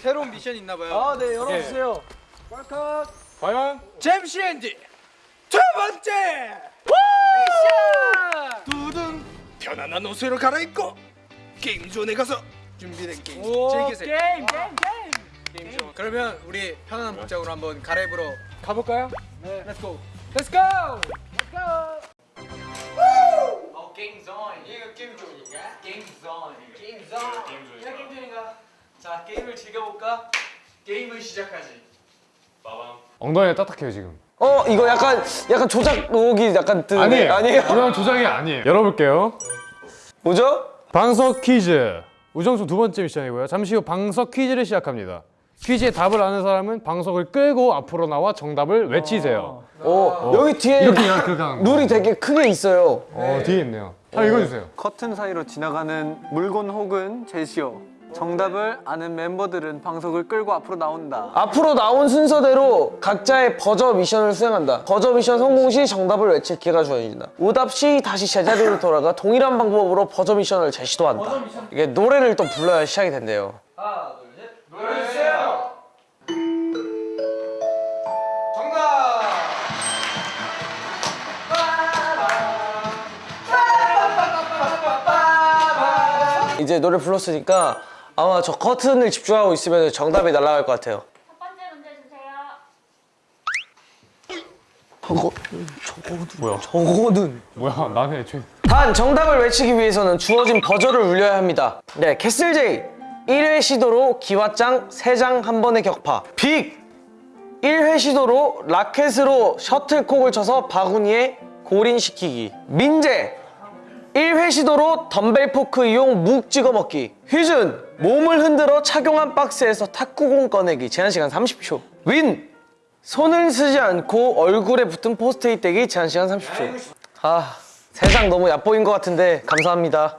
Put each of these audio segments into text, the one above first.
새로운 미션 있나 봐요. 아, 네, 열어주세요. 과연 잼시 앤디 두 번째 미션 두둥 편안한 옷으로 갈아입고 게임 존에 가서 준비된 게임 즐기세요. 게임, 게임, 게임. 게임 존. 그러면 우리 편안한 복장으로 한번 갈아입으러 가볼까요? 네. Let's go. Let's go. Let's go. 어 게임 존. 이거 게임 존인가? 게임 존. 게임 존. 자 게임을 즐겨볼까? 게임을 시작하지. 엉덩이가 딱딱해요 지금. 어 이거 약간 약간 조작 의혹이 약간 드는데 아니에요. 아니에요? 이건 조작이 아니에요. 열어볼게요. 뭐죠? 방석 퀴즈. 우정수 두 번째 미션이고요. 잠시 후 방석 퀴즈를 시작합니다. 퀴즈의 답을 아는 사람은 방석을 끌고 앞으로 나와 정답을 외치세요. 어, 여기 뒤에 이렇게 그냥 그렇게 하는 거 룰이 되게 크게 있어요. 어 뒤에 있네요. 한번 읽어주세요. 커튼 사이로 지나가는 물건 혹은 제시어 정답을 아는 멤버들은 방석을 끌고 앞으로 나온다 앞으로 나온 순서대로 각자의 버저 미션을 수행한다 버저 미션 성공 시 정답을 외칠 기회가 주어진다 오답 시 다시 제자리로 돌아가 동일한 방법으로 버저 미션을 재시도한다 이게 노래를 또 불러야 시작이 된대요 하나 둘 셋. 노래 주세요. 정답. 이제 노래 불렀으니까 아마 저 커튼을 집중하고 있으면 정답이 날아갈 것 같아요 첫 번째 문제 주세요. 저거 뭐야 저거는 뭐야 나는 애초에 단 정답을 외치기 위해서는 주어진 버저를 울려야 합니다. 네, 캐슬제이 1회 시도로 기왓장 3장 한 번의 격파. 빅 1회 시도로 라켓으로 셔틀콕을 쳐서 바구니에 골인시키기. 민재 1회 시도로 덤벨 포크 이용 묵 찍어 먹기. 휴준 몸을 흔들어 착용한 박스에서 탁구공 꺼내기. 제한 시간 30초. 왼손을 쓰지 않고 얼굴에 붙은 포스트잇 떼기. 제한 시간 30초. 아 세상 너무 얕보인 것 같은데 감사합니다.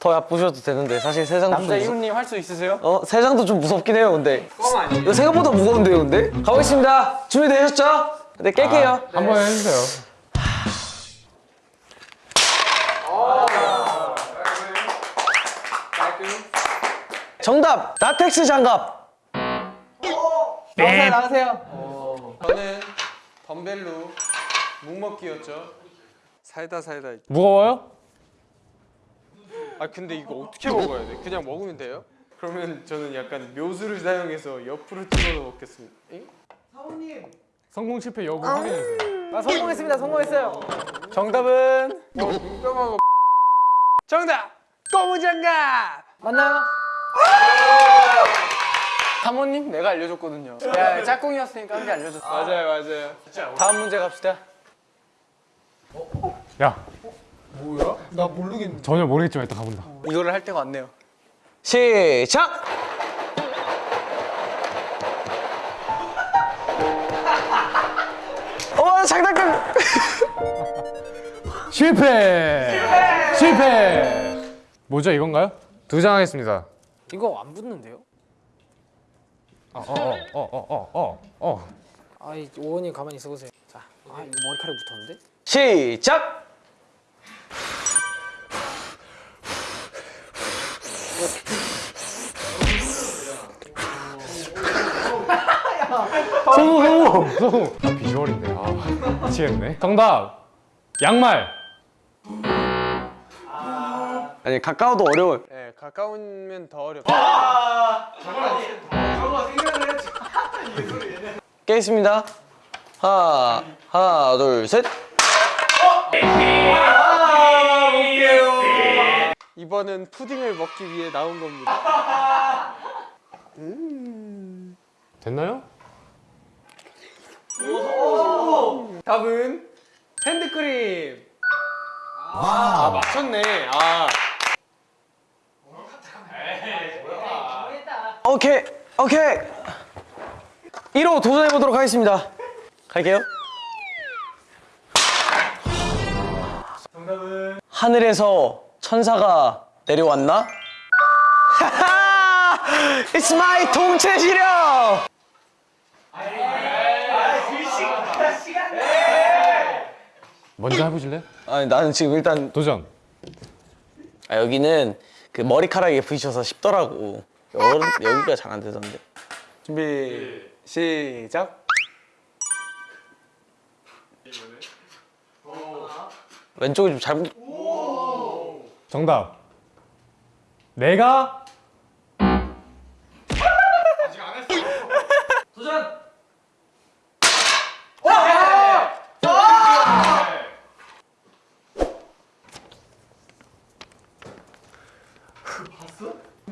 더 얕보셔도 되는데 사실 세상도 좀 남자. 이웃님 할 수 있으세요? 어 세상도 좀 무섭긴 해요 근데 이거 생각보다 무거운데요 근데 가보겠습니다 준비되셨죠? 네 깰게요 한번 해주세요 정답 라텍스 장갑 나가세요 나가세요 저는 덤벨로 묵먹기였죠. 살다 살다. 무거워요? 아 근데 이거 어떻게 먹어야 돼? 그냥 먹으면 돼요? 그러면 저는 약간 묘수를 사용해서 옆으로 찍어서 먹겠습니다. 잉? 성공 실패 여부 확인해주세요 아, 성공했습니다. 성공했어요. 정답은 정답! 고무장갑! 맞나요? 사모님 내가 알려줬거든요 야 짝꿍이었으니까 한 개 알려줬어 맞아요 맞아요. 다음 문제 갑시다 야 뭐야? 나 모르겠는데 전혀 모르겠지만 일단 가본다 이거를 할 때가 왔네요 시작 어 장난감 실패! 실패! 뭐죠 이건가요? 두 장 하겠습니다 이거 안 붙는데요? 어어어어어어 어. 아이, 오원님 가만히 있어 보세요. 자, 아, 이거 머리카락 붙었는데? 시작! 성공 성공 성공 아 비주얼인데. 아 미치겠네. 정답! 양말 아니 가까워도 어려워요 네 가까우면 더 어렵다. 깨겠습니다 하나 하나 둘셋 이번은 푸딩을 먹기 위해 나온 겁니다. 됐나요? 답은 핸드크림. 아, 맞췄네. 아. 오케이 오케이 1호 도전해 보도록 하겠습니다 갈게요 하늘에서 천사가 내려왔나? 하하! It's my 통째 시력! 먼저 해보실래요? 아니 나는 지금 일단 도전 아, 여기는 그 머리카락에 부딪혀서 쉽더라고 어른 여기가 잘 안 되던데. 준비 시작. 왼쪽이 좀 잘못. 정답. 내가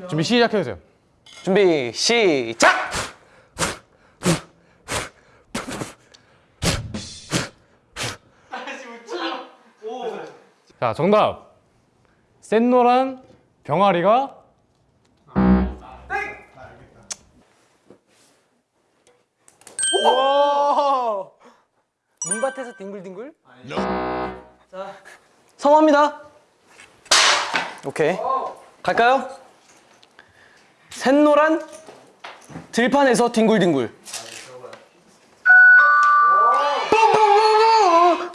준비 시작해 주세요. 준비 시작. 자, 정답. 센노란 병아리가 눈밭에서 뒹굴뒹굴? 성공합니다. 오케이. 갈까요? 샛노란 들판에서 뒹굴뒹굴.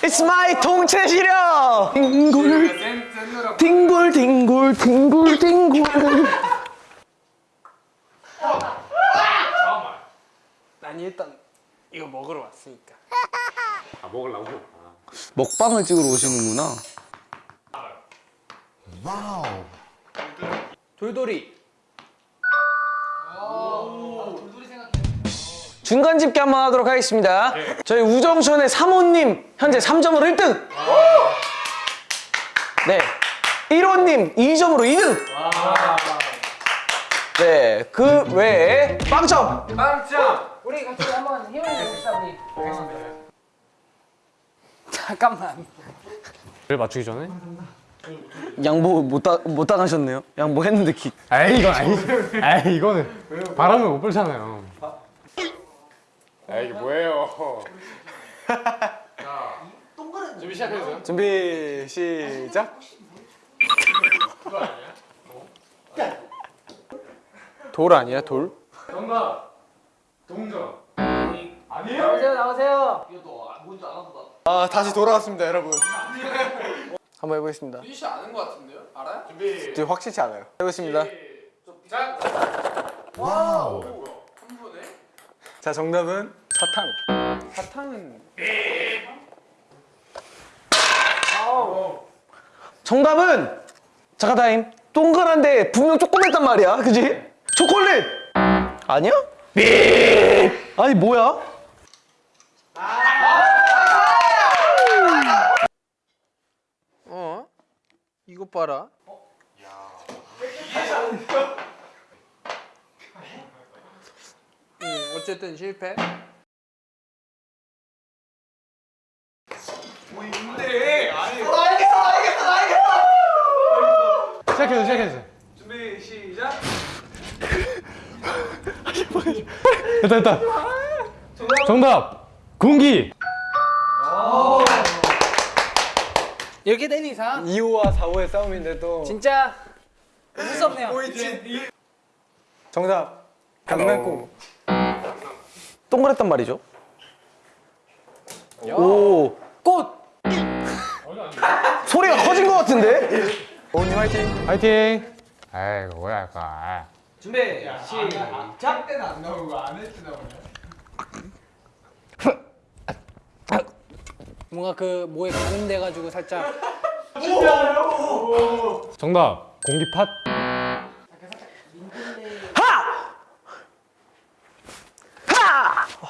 It's my 통째 시력. 뒹굴 뒹굴 뒹굴 뒹굴 뒹굴. 난 일단 이거 먹으러 왔으니까. 먹방을 찍으러 오시는구나. 돌돌이. 중간 집계 한번 하도록 하겠습니다. 저희 우정션의 사모님 현재 3점으로 1등. 네. 1호님 2점으로 2등. 네. 그 외에 빵점. 우리 같이 한번 힘을 내봅시다 우리. 잠깐만. 를 맞추기 전에 양보 못, 다, 못 당하셨네요. 양보했는데 기. 에이 이건 아니지 에이 이거는 바람을 못 불잖아요 에이 이게 뭐예요 준비 시작해주세요 준비 시작. 돌 아니야 돌? 정답 동전 아니에요? 나오세요 나오세요. 아 다시 돌아왔습니다 여러분. 한번 해보겠습니다. 유시 아는 거 같은데요? 알아요? 준비 저 확실치 않아요. 해보겠습니다. 시작 한 분에? 자 정답은 사탕. 사탕은 정답은 잠깐 타임. 동그란데 분명 조그맸단 말이야. 그지? 초콜릿. 아니야? 삐. 아니 뭐야? 어? 이것 봐라. 음, 어쨌든 실패. 시작해주세요 시작해주세요 준비 시작. 됐다 됐다 정답 공기 이렇게 된 이상 2호와 4호의 싸움인데도 진짜 웃을 수 없네요. 정답 강낭콩. 동그랬단 말이죠. 오. 꽃. 소리가 커진 것 같은데? 오님 화이팅. 화이팅 아이고 뭐야 이거 아. 준비 시작. 때는 안 나오고 안할때 나오네. 뭔가 그 뭐에 가늠돼 가지고 살짝 정답 공기팥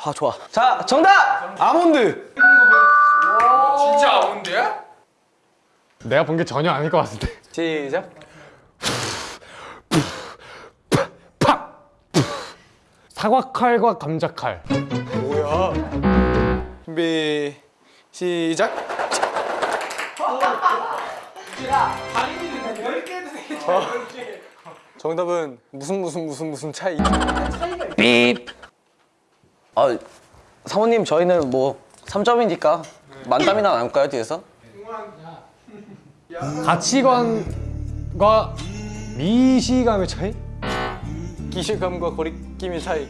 아 좋아. 자 정답 아몬드. 진짜 아운데야? 내가 본 게 전혀 아닐 것 같은데 시작. 사과칼과 감자칼 뭐야? 준비 시작. 정답은 무슨 무슨 무슨 무슨 차이. 삐. 아 사모님 저희는 뭐 3점이니까 만담이나 나눌까요 뒤에서? 가치관과 미시감의 차이? 기실감과 거리낌의 차이.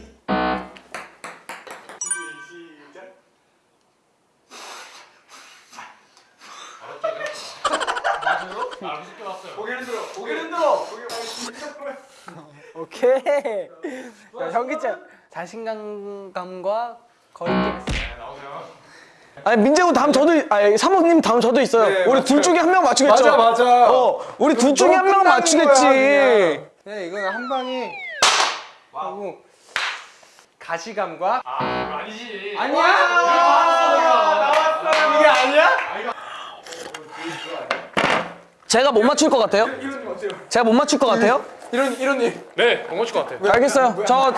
고개를 흔들어 고개를 흔들어 오케이. 야, 현기증. 자신감과 거리낌. 아니 민재군 다음 저도 아니 사모님 다음 저도 있어요. 우리 둘 중에 한 명 맞추겠죠? 맞아, 맞아. 어, 우리 둘 중에 한 명 맞추겠지. 거야, 그냥. 네, 이거는 한 방에 하고 가시감과 아니지 아니야. 나왔어 이게 아니야? 제가 못 맞출 것 같아요? 제가 못 맞출 것 같아요? 이런 이런님. 네, 못 맞출 것 같아요. 알겠어요. 저,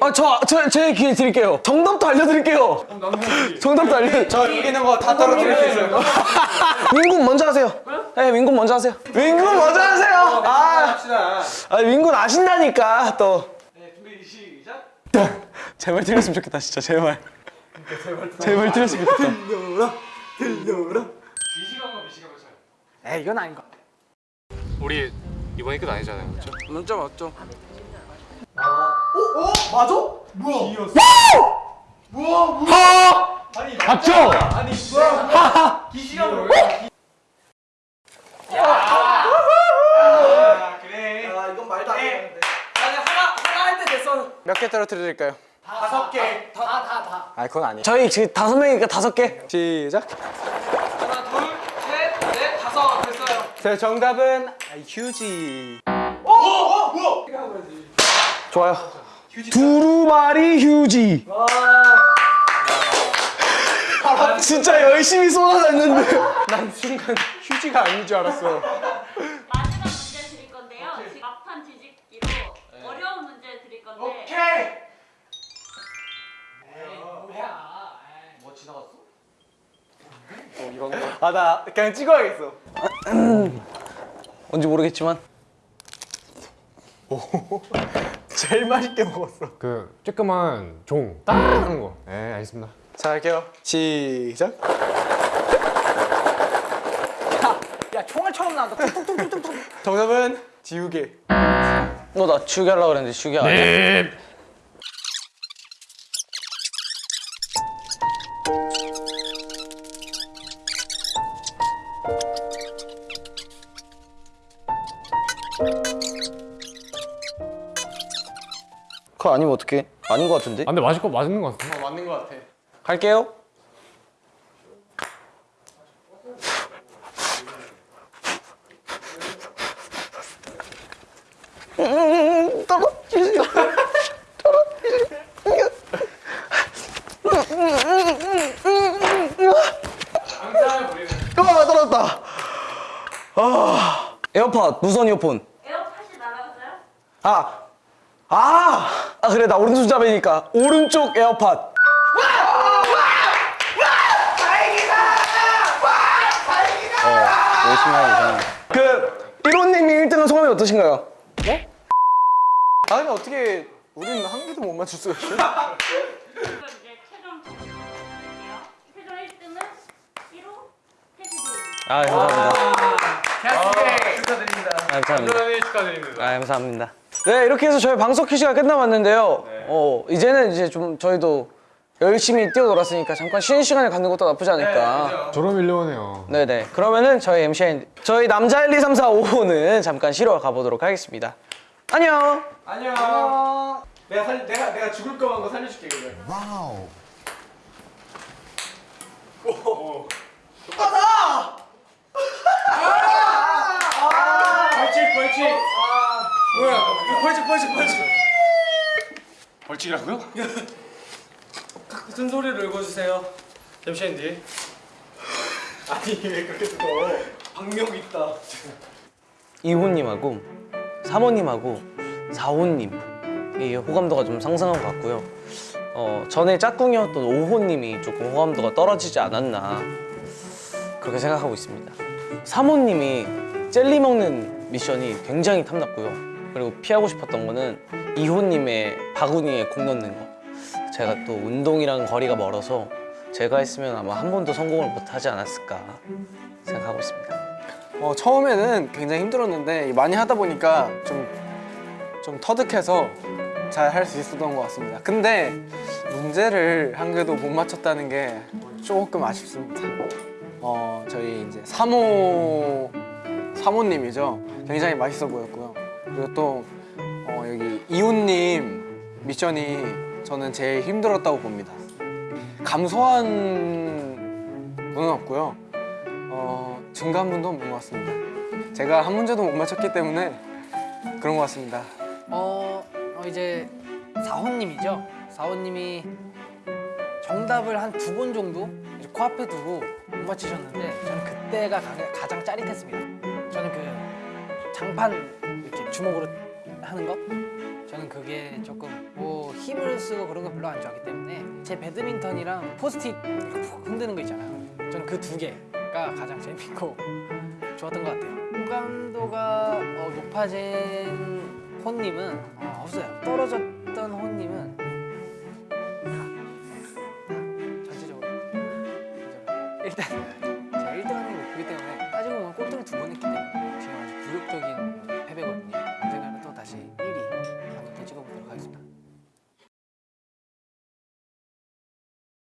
아, 저, 저, 제 기회 드릴게요. 정답도 알려드릴게요. 정답도 알려. 저 여기 있는 거 다 떨어뜨릴 수 있어요. 민군 먼저 하세요. 네, 민군 먼저 하세요. 민군 먼저 하세요. 아, 합시다. 아 민군 아신다니까 또. 네 준비 시작 제발 틀렸으면 좋겠다, 진짜 제발. 제발 틀렸으면 좋겠다. 비시간과 미 시간을 쳐요 에이, 이건 아닌 것 같아. 우리 이번이 끝 아니잖아요, 그렇죠? 문자 맞죠? 맞죠? 아니 뭐야 기시간으로 왜 야, 그래 아 이건 말도 안 되는데 아니, 하나, 하나 할때 됐어. 몇개 떨어뜨릴까요? 다섯 개 다, 다, 다. 아, 그건 아니에요. 저희 지금 다섯 명이니까 다섯 개. 시작. 제 정답은 아, 휴지. 어 뭐야 좋아요. 두루마리 휴지. 아, 진짜 열심히 쏟아냈는데. 난 순간 휴지가 아닌 줄 알았어. 아, 나 그냥 찍어야겠어. 뭔지 모르겠지만. 제일 맛있게 먹었어. 그 쬐끄만 종, 딱 하는 거. 네, 알겠습니다. 자, 할게요. 시작. 야, 총알처럼 나온다. 툭툭툭툭툭. 정답은 지우개. 너나 치우게 하려고 그랬는데 치우게 아니야. 네. 그거 아니면 어떡해? 아닌 것 같은데? 아, 근데 맞을 거 맞는 것 같아. 어, 맞는 것 같아. 갈게요. 음, 떨어지세요. 떨어지세요. 아, 떨어졌다. 아, 에어팟 무선 이어폰. 에어팟이 날아갔어요? 아, 아, 아 그래 나 오른손잡이니까 오른쪽 에어팟. 어, 열심히 하고. 그 1호님이 1등한 소감이 어떠신가요? 아니, 어떻게 우리는 한 개도 못 맞출 수가 있어? 그럼 이제 최종 점수 드릴게요. 최종 1등은 1호 태수님. 아 감사합니다. 캐스팅 축하드립니다 감사합니다. 축하드립니다. 아 감사합니다. 네 이렇게 해서 저희 방석 퀴즈가 끝나봤는데요. 어 이제는 이제 좀 저희도 열심히 뛰어놀았으니까 잠깐 쉬는 시간을 갖는 것도 나쁘지 않을까. 졸업 밀려오네요. 네네. 그러면은 저희 MC 저희 남자 1, 2, 3, 4, 5는 잠깐 쉬러 가보도록 하겠습니다. 안녕. 안녕 내가 살 내가 내가 죽을 거만 거 살려줄게 그래 벌칙 벌칙 뭐야 이거 벌칙 벌칙 벌칙 벌칙이라고요? 무슨 소리를 읽어주세요 잠시만 뒤 아니 왜 그렇게 쓰고 박력 있다 이호님하고 사모님하고 사호님 이 호감도가 좀 상승한 것 같고요. 어, 전에 짝꿍이었던 오호님이 조금 호감도가 떨어지지 않았나 그렇게 생각하고 있습니다. 사모님이 젤리 먹는 미션이 굉장히 탐났고요. 그리고 피하고 싶었던 거는 이호님의 바구니에 공 넣는 거. 제가 또 운동이랑 거리가 멀어서 제가 했으면 아마 한 번도 성공을 못 하지 않았을까 생각하고 있습니다. 어, 처음에는 굉장히 힘들었는데 많이 하다 보니까 좀, 좀 터득해서 잘 할 수 있었던 것 같습니다. 근데 문제를 한 개도 못 맞췄다는 게 조금 아쉽습니다. 어, 저희 이제 3호 사모님이죠. 굉장히 맛있어 보였고요. 그리고 또 어, 여기 이웃님 미션이 저는 제일 힘들었다고 봅니다. 감소한 분은 없고요. 어, 증가한 분도 없는 것 같습니다. 제가 한 문제도 못 맞췄기 때문에 그런 것 같습니다. 어, 어 이제 사호님이죠. 사호님이 정답을 한 두 번 정도 코앞에 두고 못 맞히셨는데 저는 그때가 가- 가장 짜릿했습니다. 저는 그 장판 주먹으로 하는 거 저는 그게 조금 뭐 힘을 쓰고 그런 거 별로 안 좋아하기 때문에 제 배드민턴이랑 포스트잇 흔드는 거 있잖아요. 저는 그 두 개가 가장 재밌고 좋았던 것 같아요. 호감도가 어, 높아진 호님은 어, 없어요. 떨어졌